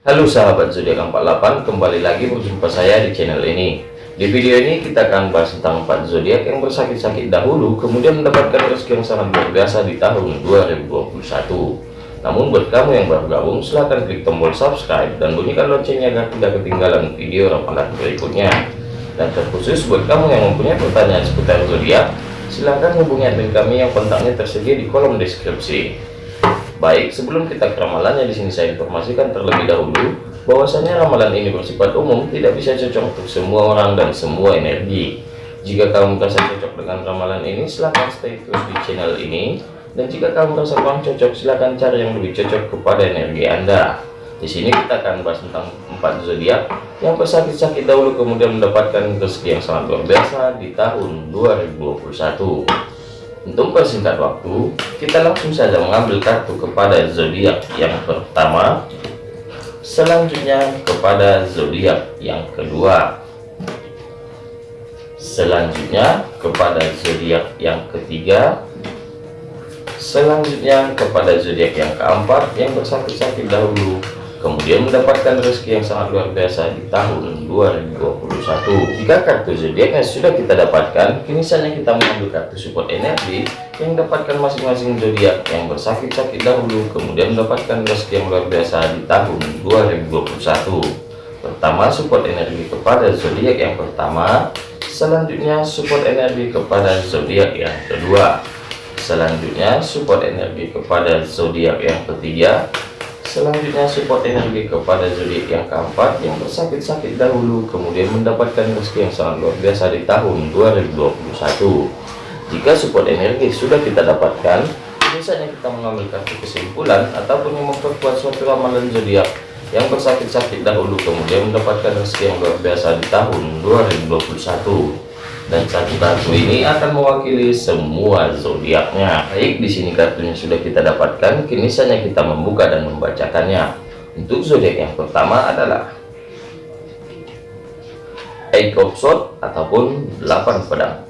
Halo sahabat zodiak 48 kembali lagi berjumpa saya di channel ini. Di video ini kita akan bahas tentang 4 zodiak yang bersakit-sakit dahulu kemudian mendapatkan rezeki yang sangat luar biasa di tahun 2021 namun buat kamu yang baru gabung silahkan klik tombol subscribe dan bunyikan loncengnya agar tidak ketinggalan video ramalan berikutnya. Dan terkhusus buat kamu yang mempunyai pertanyaan seputar zodiak silahkan hubungi admin kami yang kontaknya tersedia di kolom deskripsi Baik, sebelum kita ke ramalannya di sini saya informasikan terlebih dahulu bahwasanya ramalan ini bersifat umum, tidak bisa cocok untuk semua orang dan semua energi. Jika kamu merasa cocok dengan ramalan ini, silahkan stay terus di channel ini. Dan jika kamu merasa kurang cocok, silahkan cari yang lebih cocok kepada energi Anda. Di sini kita akan bahas tentang empat zodiak yang bersakit-sakit dahulu kemudian mendapatkan rezeki yang sangat luar biasa di tahun 2021. Untuk persingkat waktu, kita langsung saja mengambil kartu kepada zodiak yang pertama, selanjutnya kepada zodiak yang kedua, selanjutnya kepada zodiak yang ketiga, selanjutnya kepada zodiak yang keempat yang bersakit-sakit dahulu kemudian mendapatkan rezeki yang sangat luar biasa di tahun 2021 jika kartu zodiaknya sudah kita dapatkan kini saatnya kita mengambil kartu support energi yang dapatkan masing-masing zodiak yang bersakit-sakit dahulu kemudian mendapatkan rezeki yang luar biasa di tahun 2021 pertama support energi kepada zodiak yang pertama. Selanjutnya support energi kepada zodiak yang kedua. Selanjutnya support energi kepada zodiak yang ketiga Selanjutnya support energi kepada zodiak yang keempat yang bersakit-sakit dahulu kemudian mendapatkan rezeki yang sangat luar biasa di tahun 2021. Jika support energi sudah kita dapatkan, biasanya kita mengambil kartu kesimpulan ataupun memperkuat suatu ramalan zodiak yang bersakit-sakit dahulu kemudian mendapatkan rezeki yang luar biasa di tahun 2021 dan satu kartu ini akan mewakili semua zodiaknya. Baik, di sini kartunya sudah kita dapatkan, kini saatnya kita membuka dan membacakannya. Untuk zodiak yang pertama adalah Eight of Swords ataupun 8 pedang.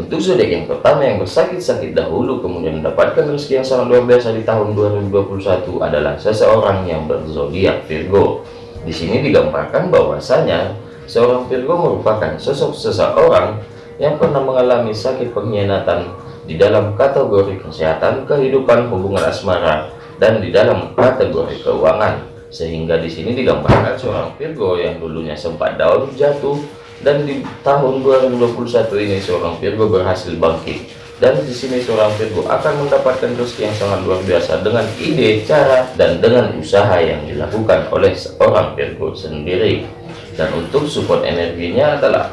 Untuk zodiak yang pertama yang bersakit-sakit dahulu kemudian mendapatkan rezeki yang sangat luar biasa di tahun 2021 adalah seseorang yang berzodiak Virgo. Di sini digambarkan bahwasanya Seorang Virgo merupakan sosok seseorang yang pernah mengalami sakit pengkhianatan di dalam kategori kesehatan, kehidupan, hubungan asmara, dan di dalam kategori keuangan. Sehingga di sini digambarkan seorang Virgo yang dulunya sempat down, jatuh, dan di tahun 2021 ini seorang Virgo berhasil bangkit. Dan di sini seorang Virgo akan mendapatkan rezeki yang sangat luar biasa dengan ide, cara, dan dengan usaha yang dilakukan oleh seorang Virgo sendiri dan untuk support energinya adalah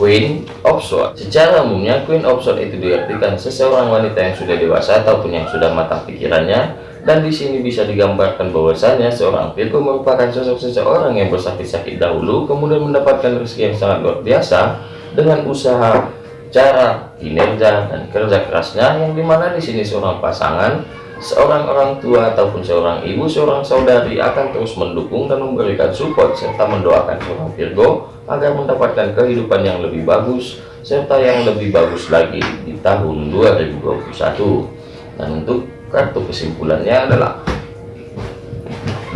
Queen of Swords. Secara umumnya Queen of Swords itu diartikan seseorang wanita yang sudah dewasa ataupun yang sudah matang pikirannya dan di sini bisa digambarkan bahwasanya seorang Virgo merupakan sosok seseorang yang bersakit-sakit dahulu kemudian mendapatkan rezeki yang sangat luar biasa dengan usaha, cara, kinerja dan kerja kerasnya yang di mana di sini seorang pasangan seorang orang tua ataupun seorang ibu, seorang saudari akan terus mendukung dan memberikan support serta mendoakan seorang Virgo agar mendapatkan kehidupan yang lebih bagus serta yang lebih bagus lagi di tahun 2021. Dan untuk kartu kesimpulannya adalah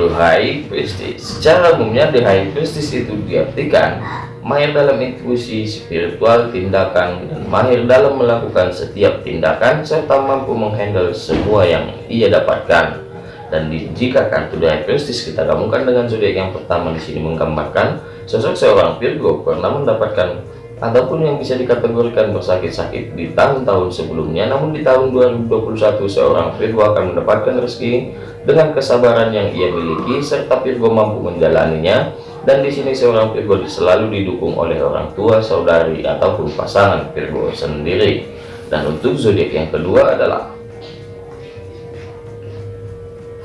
The High. Secara umumnya The High itu diartikan mahir dalam intuisi spiritual tindakan dan mahir dalam melakukan setiap tindakan serta mampu menghandle semua yang ia dapatkan. Dan di, jika kartu Prestis kita gabungkan dengan zodiak yang pertama di sini menggambarkan sosok seorang Virgo pernah mendapatkan ataupun yang bisa dikategorikan bersakit-sakit di tahun-tahun sebelumnya namun di tahun 2021 seorang Virgo akan mendapatkan rezeki dengan kesabaran yang ia miliki serta Virgo mampu menjalaninya dan di sini seorang Virgo selalu didukung oleh orang tua, saudari ataupun pasangan Virgo sendiri. Dan untuk zodiak yang kedua adalah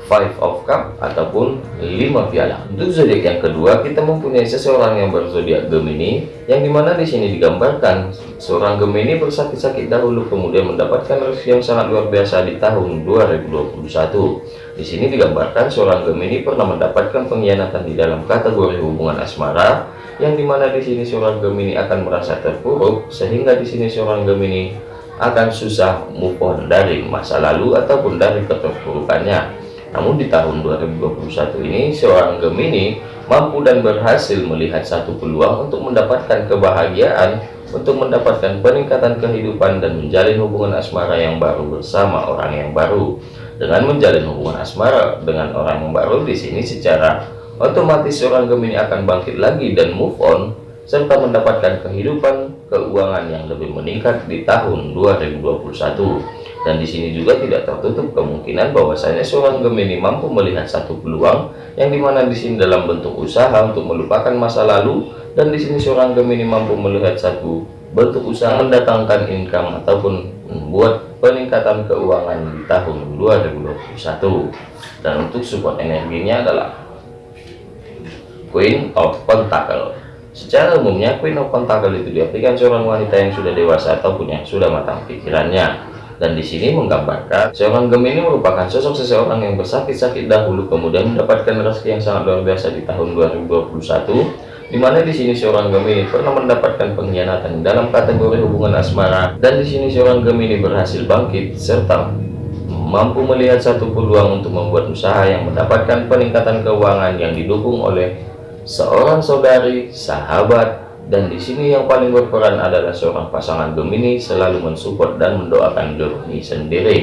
Five of Cup ataupun lima piala. Untuk zodiak yang kedua kita mempunyai seseorang yang berzodiak Gemini, yang di mana di sini digambarkan seorang Gemini bersakit-sakit dahulu kemudian mendapatkan rezeki yang sangat luar biasa di tahun 2021. Di sini digambarkan seorang Gemini pernah mendapatkan pengkhianatan di dalam kategori hubungan asmara, yang di mana di sini seorang Gemini akan merasa terpuruk, sehingga di sini seorang Gemini akan susah move on dari masa lalu ataupun dari keterpurukannya. Namun di tahun 2021 ini seorang Gemini mampu dan berhasil melihat satu peluang untuk mendapatkan kebahagiaan untuk mendapatkan peningkatan kehidupan dan menjalin hubungan asmara yang baru bersama orang yang baru. Dengan menjalin hubungan asmara dengan orang yang baru di sini secara otomatis seorang Gemini akan bangkit lagi dan move on serta mendapatkan kehidupan keuangan yang lebih meningkat di tahun 2021 dan di sini juga tidak tertutup kemungkinan bahwasanya seorang Gemini mampu melihat satu peluang yang di mana di sini dalam bentuk usaha untuk melupakan masa lalu dan di sini seorang Gemini mampu melihat satu bentuk usaha mendatangkan income ataupun membuat peningkatan keuangan di tahun 2021 dan untuk support energinya adalah Queen of Pentacle Secara umumnya Queen of Pentacle itu diartikan seorang wanita yang sudah dewasa ataupun yang sudah matang pikirannya. Dan di sini menggambarkan seorang Gemini merupakan sosok seseorang yang bersakit-sakit dahulu kemudian mendapatkan rezeki yang sangat luar biasa di tahun 2021 di mana di sini seorang Gemini pernah mendapatkan pengkhianatan dalam kategori hubungan asmara. Dan di sini seorang Gemini berhasil bangkit serta mampu melihat satu peluang untuk membuat usaha yang mendapatkan peningkatan keuangan yang didukung oleh seorang saudari, sahabat, dan di sini yang paling berperan adalah seorang pasangan Gemini selalu mensupport dan mendoakan Gemini sendiri.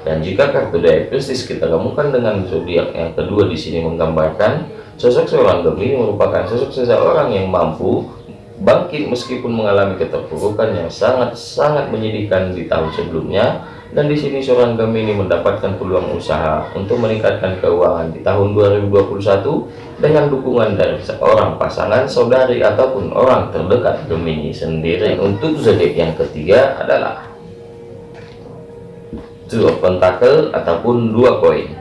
Dan jika kartu Pisces kita gabungkan dengan zodiak yang kedua di sini menggambarkan sosok seorang Gemini merupakan sosok seseorang yang mampu bangkit meskipun mengalami keterpurukan yang sangat-sangat menyedihkan di tahun sebelumnya dan di sini seorang Gemini mendapatkan peluang usaha untuk meningkatkan keuangan di tahun 2021 dengan dukungan dari seorang pasangan saudari ataupun orang terdekat Gemini sendiri. Untuk zodiak yang ketiga adalah dua pentakel ataupun dua koin.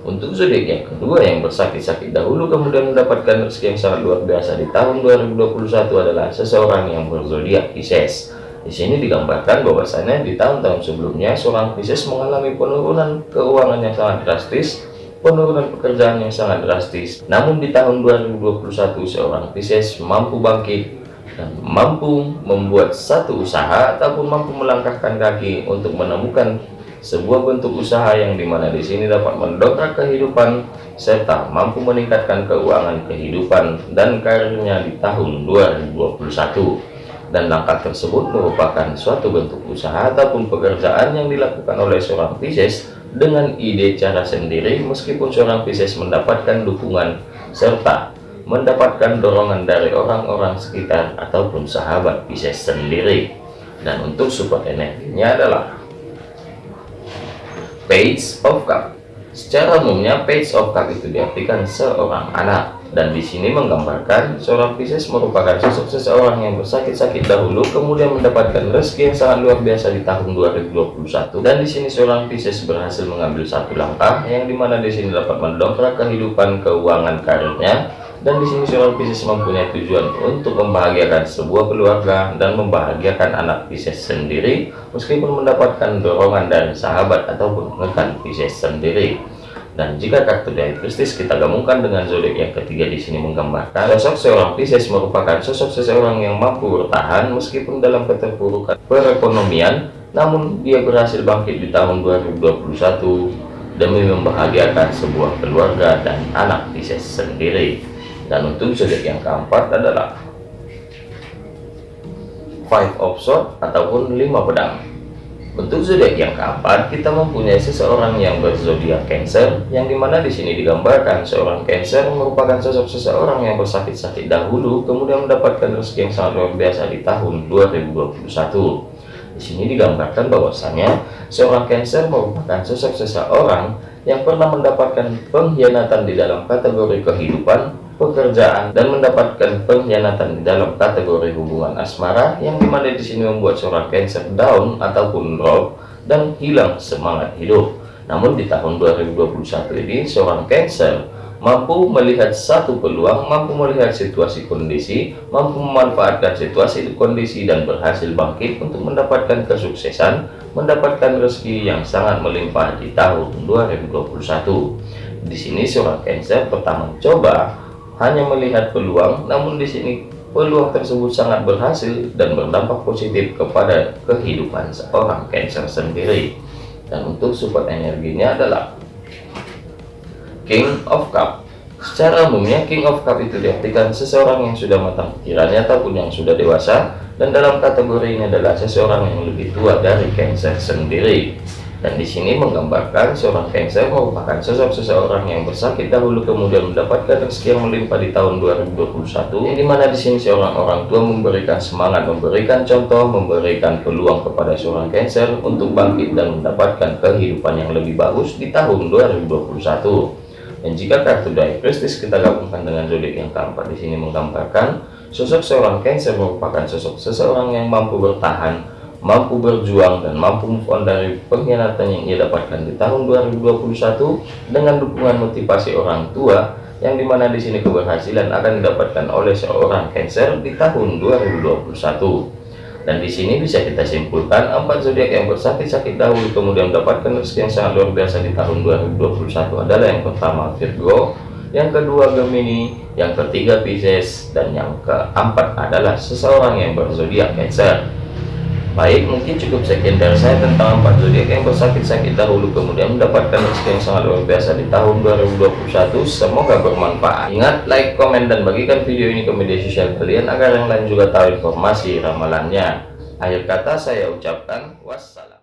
Untuk zodiak yang kedua yang bersakit-sakit dahulu kemudian mendapatkan rezeki yang sangat luar biasa di tahun 2021 adalah seseorang yang berzodiak Pisces di sini digambarkan bahwasanya di tahun-tahun sebelumnya seorang Pisces mengalami penurunan keuangan yang sangat drastis, penurunan pekerjaan yang sangat drastis. Namun di tahun 2021 seorang Pisces mampu bangkit dan mampu membuat satu usaha ataupun mampu melangkahkan kaki untuk menemukan sebuah bentuk usaha yang di mana di sini dapat mendongkrak kehidupan serta mampu meningkatkan keuangan kehidupan dan karirnya di tahun 2021 dan langkah tersebut merupakan suatu bentuk usaha ataupun pekerjaan yang dilakukan oleh seorang Pisces dengan ide cara sendiri meskipun seorang Pisces mendapatkan dukungan serta mendapatkan dorongan dari orang-orang sekitar ataupun sahabat Pisces sendiri. Dan untuk support energinya adalah Page of Cup. Secara umumnya Page of Cup itu diartikan seorang anak dan di sini menggambarkan seorang Pisces merupakan sosok seseorang yang bersakit-sakit dahulu kemudian mendapatkan rezeki yang sangat luar biasa di tahun 2021 dan di sini seorang Pisces berhasil mengambil satu langkah yang di mana di sini dapat mendongkrak kehidupan keuangan karirnya. Dan di sini seorang Pisces mempunyai tujuan untuk membahagiakan sebuah keluarga dan membahagiakan anak Pisces sendiri meskipun mendapatkan dorongan dari sahabat ataupun rekan Pisces sendiri dan jika kartu dari Pisces kita gabungkan dengan zodiak yang ketiga di sini menggambarkan sosok seorang Pisces merupakan sosok seseorang yang mampu bertahan meskipun dalam keterpurukan perekonomian, namun dia berhasil bangkit di tahun 2021 demi membahagiakan sebuah keluarga dan anak Pisces sendiri. Dan untuk zodiak yang keempat adalah Five of Swords ataupun lima pedang. Untuk zodiak yang keempat, kita mempunyai seseorang yang berzodiak Cancer, yang di mana di sini digambarkan seorang Cancer merupakan sosok seseorang yang bersakit-sakit dahulu, kemudian mendapatkan rezeki yang sangat luar biasa di tahun 2021. Di sini digambarkan bahwasanya seorang Cancer merupakan sosok seseorang yang pernah mendapatkan pengkhianatan di dalam kategori kehidupan pekerjaan dan mendapatkan pengkhianatan di dalam kategori hubungan asmara yang di mana di sini membuat seorang Cancer down ataupun drop dan hilang semangat hidup. Namun di tahun 2021 ini seorang Cancer mampu melihat satu peluang, mampu melihat situasi kondisi, mampu memanfaatkan situasi kondisi dan berhasil bangkit untuk mendapatkan kesuksesan, mendapatkan rezeki yang sangat melimpah di tahun 2021. Di sini seorang Cancer pertama coba hanya melihat peluang, namun di sini peluang tersebut sangat berhasil dan berdampak positif kepada kehidupan seorang Cancer sendiri. Dan untuk support energinya adalah King of Cup Secara umumnya King of Cup itu diartikan seseorang yang sudah matang pikirannya ataupun yang sudah dewasa dan dalam kategori ini adalah seseorang yang lebih tua dari Cancer sendiri. Dan di sini menggambarkan seorang Cancer merupakan sosok seseorang yang bersakit dahulu kemudian mendapatkan rezeki yang melimpah di tahun 2021 yang di mana di sini seorang orang tua memberikan semangat, memberikan contoh, memberikan peluang kepada seorang Cancer untuk bangkit dan mendapatkan kehidupan yang lebih bagus di tahun 2021. Dan jika kartu die prestis kita gabungkan dengan zodiak yang keempat di sini menggambarkan sosok seorang Cancer merupakan sosok seseorang yang mampu bertahan, mampu berjuang dan mampu move on dari pengkhianatan yang ia dapatkan di tahun 2021 dengan dukungan motivasi orang tua yang di mana di sini keberhasilan akan didapatkan oleh seorang Cancer di tahun 2021 dan di sini bisa kita simpulkan empat zodiak yang bersakit-sakit dahulu kemudian mendapatkan rezeki yang sangat luar biasa di tahun 2021 adalah yang pertama Virgo yang kedua Gemini yang ketiga Pisces dan yang keempat adalah seseorang yang berzodiak Cancer Baik, mungkin cukup sekian dari saya tentang empat zodiak yang bersakit-sakit dahulu kemudian mendapatkan rezeki yang sangat luar biasa di tahun 2021. Semoga bermanfaat. Ingat, like, komen, dan bagikan video ini ke media sosial kalian agar yang lain juga tahu informasi ramalannya. Akhir kata saya ucapkan wassalam.